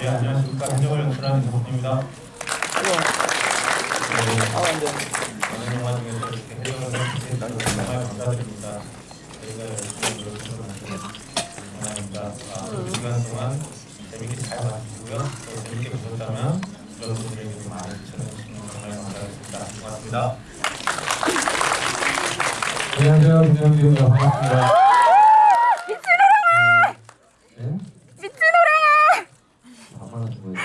기념을 연출한 이석입니다. 많은 영화 중에서 이렇게 해주셔서 정말 감사드립니다. 저희가 열심히 노력해서 감사합니다. 아, 이 시간 동안 재밌게 잘 봐주시고요. 또 재밌게 보셨다면 이런 분들에게 좀 많이 추천해주시면 정말 감사하겠습니다. 고맙습니다. 안녕하세요. 김영기입니다. 반갑습니다. 네? 미친노래야! 반말하신 거예요?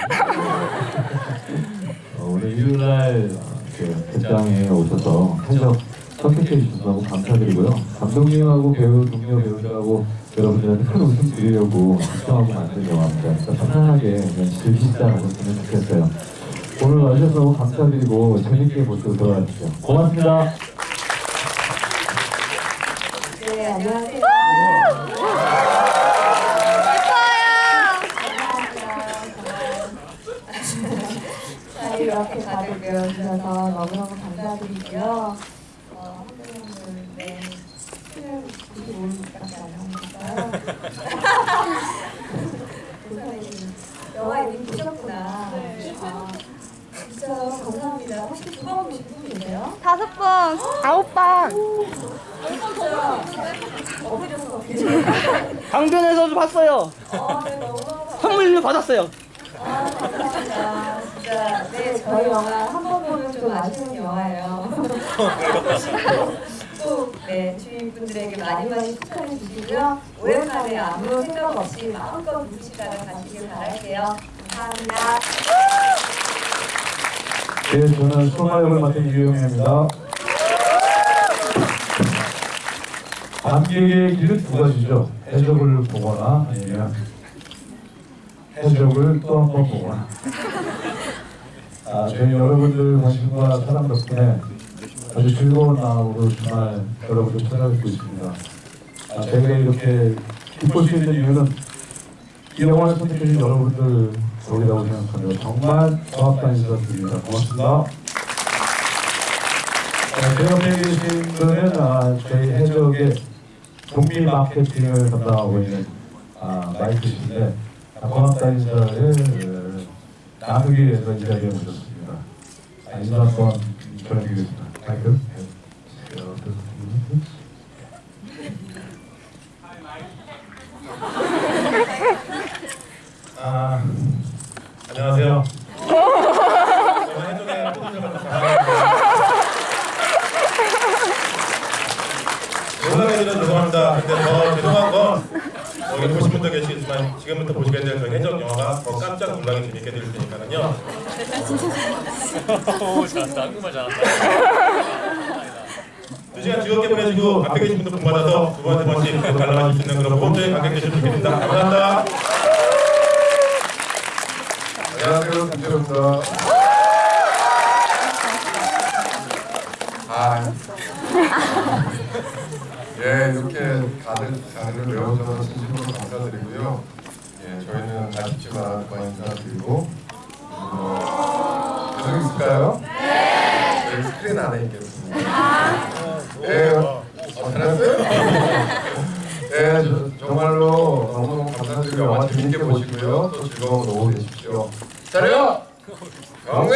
어, 오늘 일요일 날 어, 그 극장에 오셔서 해적 선택해 주셔서 감사드리고요. 감독님하고 배우, 동료 배우들하고 여러분들한테 큰 웃음 드리려고 걱정하고 만든 영화입니다. 편안하게 즐기시다 가셨으면 좋겠어요. 오늘 와주셔서 감사드리고 재밌게 모시고 돌아가십시오. 고맙습니다. 네, 안녕하세요. 자, 이렇게 다들 배워주셔서 너무너무 감사드리고요. 어, 선생님들, 네, 95일밖에 안 남았어요. 영화 이미 보셨구나. 아, 진짜 감사합니다. 혹시 두번 보신 분 계세요? 다섯 번, 아홉 번. 강변에서도 봤어요. 아, 네, 너무너무 선물도 받았어요. 아, 감사합니다. 진짜 네 저희 영화 한 번 보면 좀 아쉬운 영화예요. 또네 주인분들에게 많이 많이 축하해 주시고요. 오랜만에 아무 생각 없이 마음껏 누시다가 가시길 바랄게요. 감사합니다. 네, 저는 소마 역을 맡은 유영입니다. 관객의 길은 두 가지죠. 해적을 보거나 아니면 해적을 또 한 번 보거나. 아, 저희 여러분들 관심과 사랑 덕분에 아주 즐거운 마음으로 정말 여러분들 찾아뵙고 있습니다. 아, 저희가 이렇게 기쁠 수 있는 이유는 이 영화를 선택해주신 여러분들 덕이라고 생각합니다. 정말 고맙다는 인사 드립니다. 고맙습니다. 네, 제 옆에 계신 분은 아, 저희 해적의 동미 마케팅을 담당하고 있는 아, 마이크신데 아, 고맙다는 인사를 어, 나누기 위해서 이 자리에 모셨습니다. 아, 인사 한번 전해드리겠습니다. 마이크. 네. 어, 아, 안녕하세요. 저는 해적의 포도를 농담해주셔서 죄송합니다. 근데 더 죄송한 건 여기 보신 분도 계시겠지만 지금부터 보시게 될 저희 해적 영화가 더 깜짝 놀라게 재밌게 될 테니까요. 오 잘한다 한국말 잘한다 두 시간 즐겁게 보내시고 앞에 계신 분들 복 받아서 두 번째 번씩 관람하실 수 있는 그런 모험적인 관객 되시면 좋겠습니다. 감사합니다. 안녕하세요, 김철입니다. 아, 예, 이렇게 다들 자리를 메워주셔서 진심으로 감사드리고요. 예, 저희는 아쉽지만 그만 인사드리고 어, 계속 있을까요? 네. 저희 스크린 안에 있겠습니다. 예, 어, 잘했어요? 예, 저- 정말로 너무너무 감사드리고 영화 재밌게 보시고요. 또 즐거운 오후 되십시오. 차려! 경례!